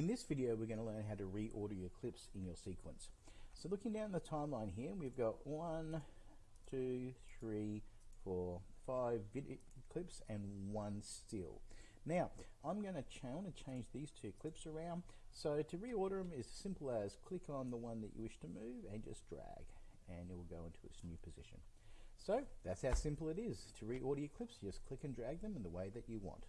In this video, we're going to learn how to reorder your clips in your sequence. So looking down the timeline here, we've got one, two, three, four, five video clips and one still. Now, I'm going to want to change these two clips around. So to reorder them is as simple as click on the one that you wish to move and just drag and it will go into its new position. So that's how simple it is. To reorder your clips, you just click and drag them in the way that you want.